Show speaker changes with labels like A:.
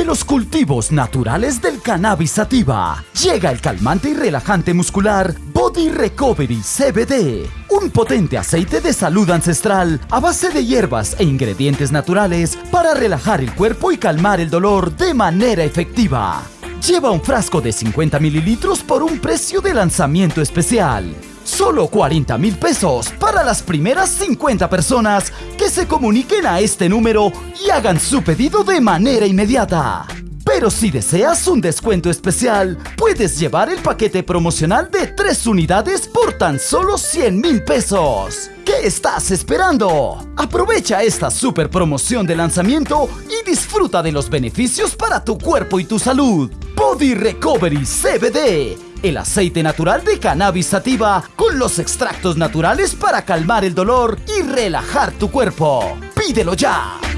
A: de los cultivos naturales del cannabis sativa. Llega el calmante y relajante muscular Body Recovery CBD. Un potente aceite de salud ancestral a base de hierbas e ingredientes naturales para relajar el cuerpo y calmar el dolor de manera efectiva. Lleva un frasco de 50 mililitros por un precio de lanzamiento especial. Solo 40 mil pesos para las primeras 50 personas que se comuniquen a este número y hagan su pedido de manera inmediata. Pero si deseas un descuento especial, puedes llevar el paquete promocional de 3 unidades por tan solo 100 mil pesos. ¿Qué estás esperando? Aprovecha esta super promoción de lanzamiento y disfruta de los beneficios para tu cuerpo y tu salud. Body Recovery CBD el aceite natural de cannabis sativa con los extractos naturales para calmar el dolor y relajar tu cuerpo. ¡Pídelo ya!